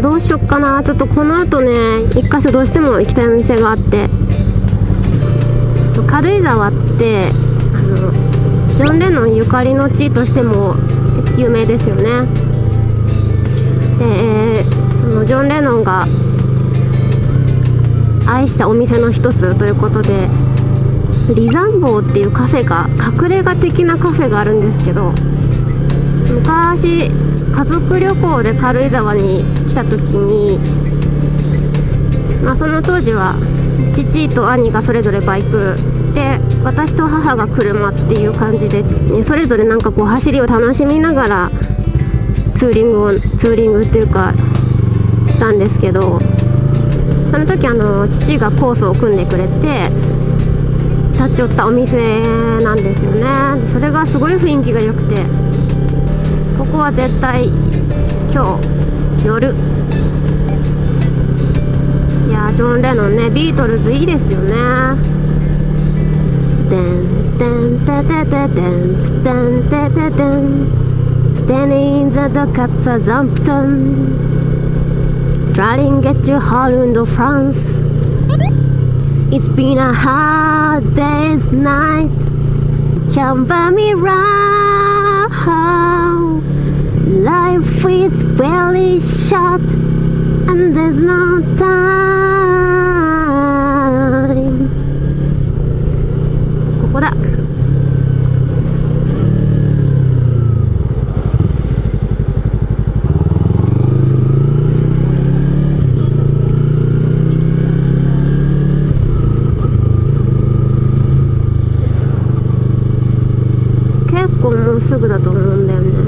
どうしよっかな。ちょっとこの後ね一箇所どうしても行きたいお店があって。軽井沢ってあのジョン・レノンゆかりの地としても有名ですよね。でそのジョン・レノンが愛したお店の一つということでリザンボーっていうカフェが隠れ家的なカフェがあるんですけど昔家族旅行で軽井沢に来た時に、まあ、その当時は父と兄がそれぞれバイクで私と母が車っていう感じで、ね、それぞれなんかこう走りを楽しみながらツーリングをツーリングっていうかしたんですけどその時あの父がコースを組んでくれて立ち寄ったお店なんですよね。それがすごい雰囲気が良くてここは絶対今日夜。いやジョン・レノンねビートルズいいですよね。デンデンテテテデンステンテテデンステニー・イン・ザ・ド・カッサ・ザンプトン。ドライリング・ゲッチュ・ホールンド・フランス It's been a hard day's night. Can't buy me right is very short And there's no time ここだ結構もうすぐだと思うんだよね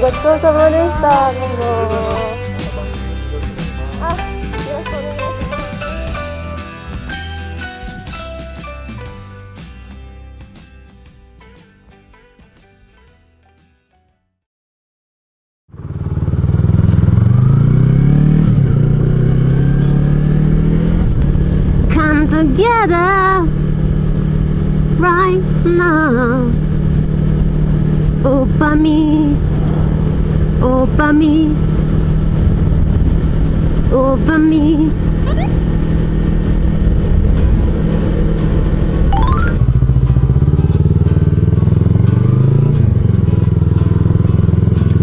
ごちそうさまでした。どうも。あ、よろしくお願いします。Come together right now. Opa me, over me, over me.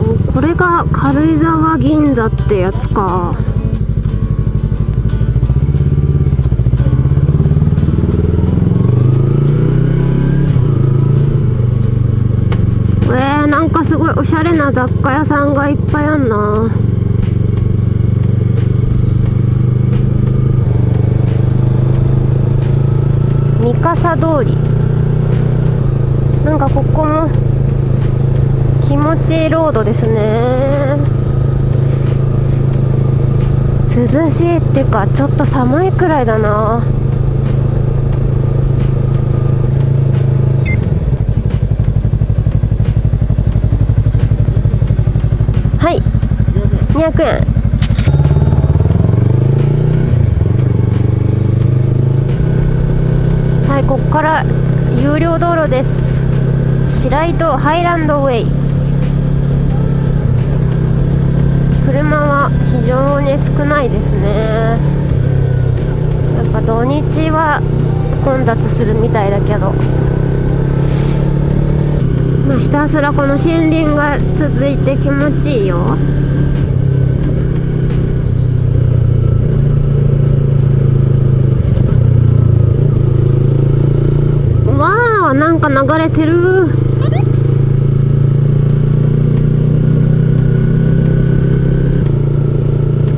おこれが軽井沢銀座ってやつかえー、なんかな雑貨屋さんがいっぱいあんな。三笠通り。なんかここも気持ちいいロードですね。涼しいっていうかちょっと寒いくらいだな。200円。はいここから有料道路です。白糸ハイランドウェイ。車は非常に少ないですね。やっぱ土日は混雑するみたいだけど。まあひたすらこの森林が続いて気持ちいいよ。わあなんか流れてる。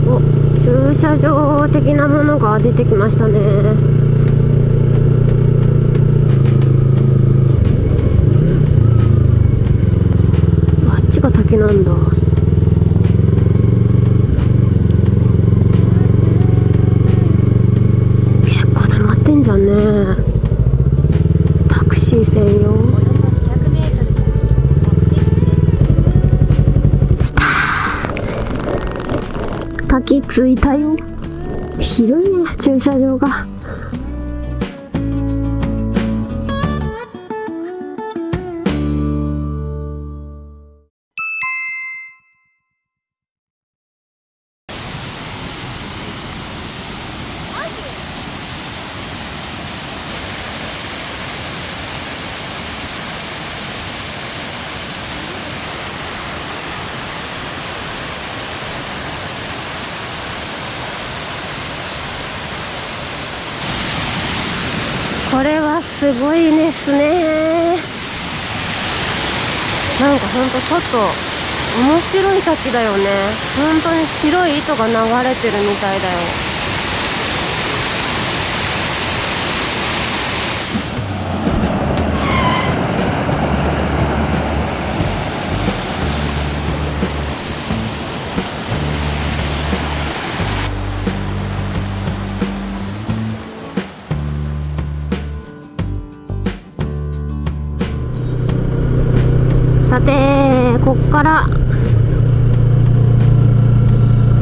お駐車場的なものが出てきましたねあっちが滝なんだ。結構溜まってんじゃんね。タクシー専用。滝着いたよ。広いね駐車場が。すごいですね。なんかほんとちょっと面白い滝だよね。本当に白い糸が流れてるみたいだよ。さてこっから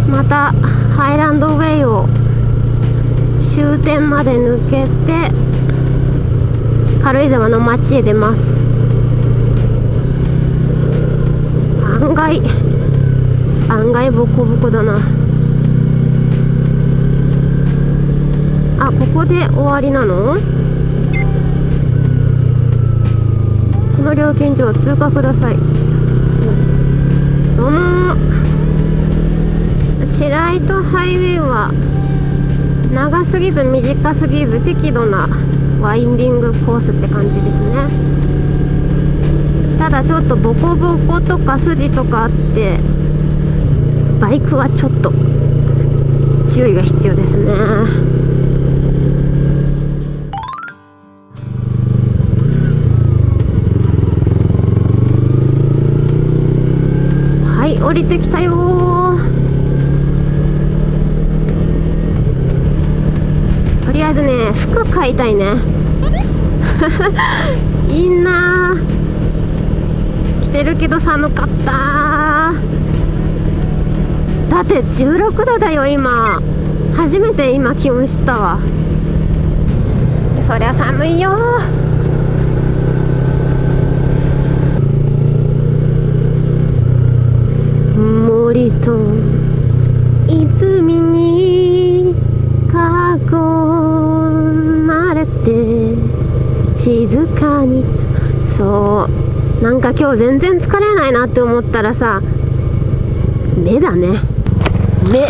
またハイランドウェイを終点まで抜けて軽井沢の街へ出ます。案外案外ボコボコだな。あここで終わりなのこの料金所は通過ください。どうも白糸ハイウェイは長すぎず短すぎず適度なワインディングコースって感じですね。ただちょっとボコボコとか筋とかあってバイクはちょっと注意が必要ですね。降りてきたよ。とりあえずね服買いたいね。いいな。着てるけど寒かった。だって16度だよ今。初めて今気温知ったわ。そりゃ寒いよ。と泉に囲まれて静かに。そう。なんか今日全然疲れないなって思ったらさ目だね。目。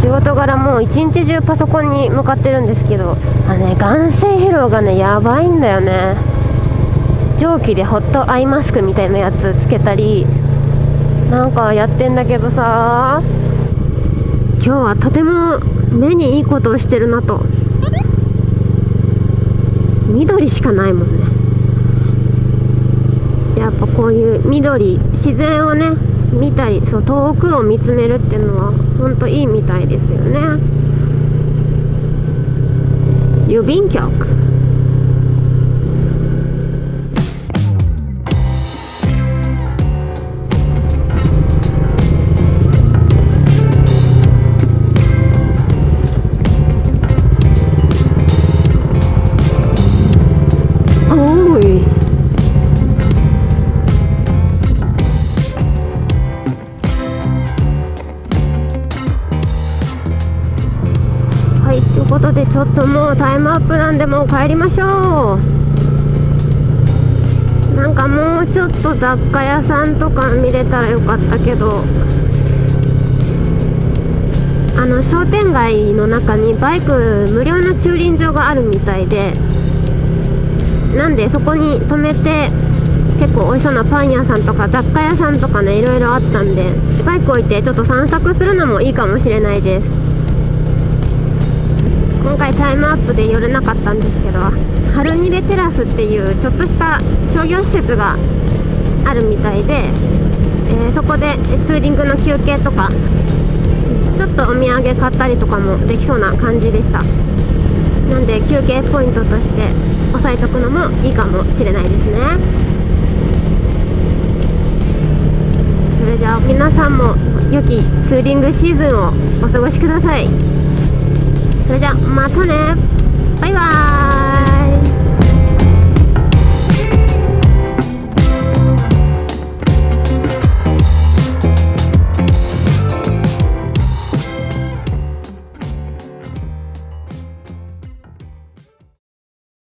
仕事柄もう一日中パソコンに向かってるんですけどあのね眼性疲労がねやばいんだよね。蒸気でホットアイマスクみたいなやつつけたりなんかやってんだけどさ。今日はとても目にいいことをしてるなと。緑しかないもんね。やっぱこういう緑自然をね見たりそう遠くを見つめるっていうのはほんといいみたいですよね。郵便局。タイムアップなんでもう帰りましょう。なんかもうちょっと雑貨屋さんとか見れたらよかったけど。あの商店街の中にバイク無料の駐輪場があるみたいで。なんでそこに止めて結構美味しそうなパン屋さんとか雑貨屋さんとかねいろいろあったんで。バイク置いてちょっと散策するのもいいかもしれないです。今回タイムアップで寄れなかったんですけどハルニレテラスっていうちょっとした商業施設があるみたいで、えー、そこでツーリングの休憩とかちょっとお土産買ったりとかもできそうな感じでした。なんで休憩ポイントとして押さえとくのもいいかもしれないですね。それじゃあ皆さんも良きツーリングシーズンをお過ごしください。それじゃまたね。バイバーイ。